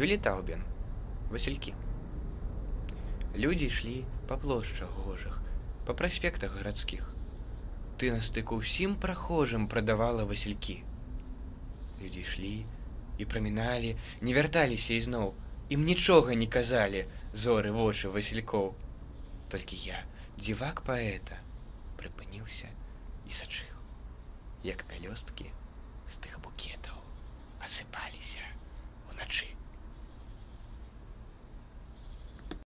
Юлі Таубін. Васильки. Люди йшли по площах гожих, по проспектах городских. Ты на стыку всім прохожим продавала васильки. Люди шли і проминали, не вярталіся ізноў, ім нічога не казалі зоры вочы васильков. Толькі я, дзівак паэта, прыпыніўся і сачыў, як пялёсткі